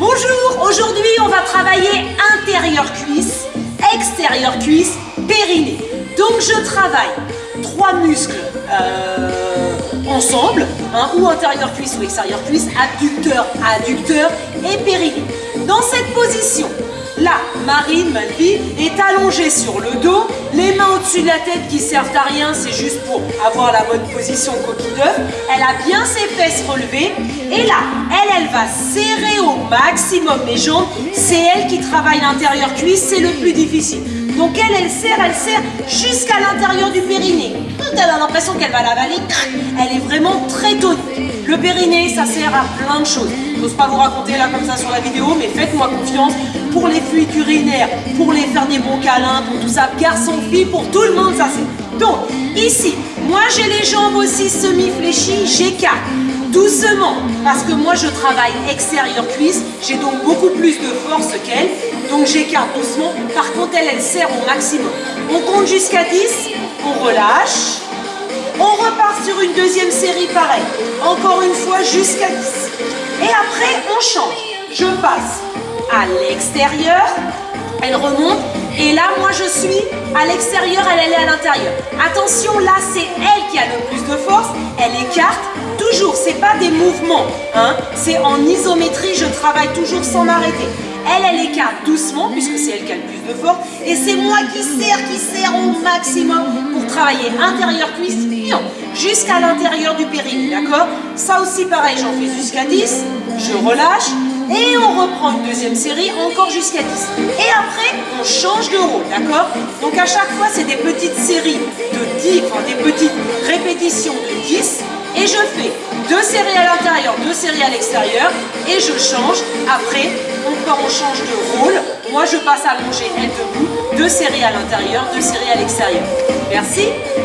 Bonjour, aujourd'hui on va travailler intérieur cuisse, extérieur cuisse, périnée. Donc je travaille trois muscles euh, ensemble, hein, ou intérieur cuisse ou extérieur cuisse, adducteur, adducteur et périnée. Dans cette position, Là, Marine, ma est allongée sur le dos, les mains au-dessus de la tête qui servent à rien, c'est juste pour avoir la bonne position coquille d'œuf. Elle a bien ses fesses relevées. Et là, elle, elle va serrer au maximum mes jambes. C'est elle qui travaille l'intérieur cuisse, c'est le plus difficile. Donc elle, elle serre, elle serre jusqu'à l'intérieur du périnée. Elle a l'impression qu'elle va l'avaler. Elle est vraiment très tonique. Le périnée, ça sert à plein de choses. Je n'ose pas vous raconter là comme ça sur la vidéo, mais faites-moi confiance pour les fuites urinaires, pour les faire des bons câlins, pour tout ça, garçon, fille, pour tout le monde, ça c'est. Donc, ici, moi j'ai les jambes aussi semi-fléchies, j'écarte doucement, parce que moi je travaille extérieur cuisse, j'ai donc beaucoup plus de force qu'elle, donc j'écarte doucement. Par contre, elle, elle serre au maximum. On compte jusqu'à 10, on relâche, on repart sur une deuxième série pareil. Encore une fois jusqu'à 10. Et après, on change. Je passe à l'extérieur, elle remonte. Et là, moi, à l'extérieur, elle, elle est à l'intérieur. Attention, là, c'est elle qui a le plus de force. Elle écarte toujours. C'est pas des mouvements. Hein. C'est en isométrie, je travaille toujours sans m'arrêter. Elle, elle écarte doucement, puisque c'est elle qui a le plus de force. Et c'est moi qui serre, qui serre au maximum pour travailler intérieur cuisse, jusqu'à l'intérieur du périnée, d'accord? Ça aussi, pareil, j'en fais jusqu'à 10. Je relâche. Et on reprend une deuxième série, encore jusqu'à 10. Et après, on change de rôle, d'accord? Donc à chaque fois, c'est des petites séries de 10, enfin des petites répétitions de 10. Et je fais deux séries à l'intérieur, deux séries à l'extérieur. Et je change. Après, encore on change de rôle. Moi, je passe à longer, elle debout. Deux séries à l'intérieur, deux séries à l'extérieur. Merci.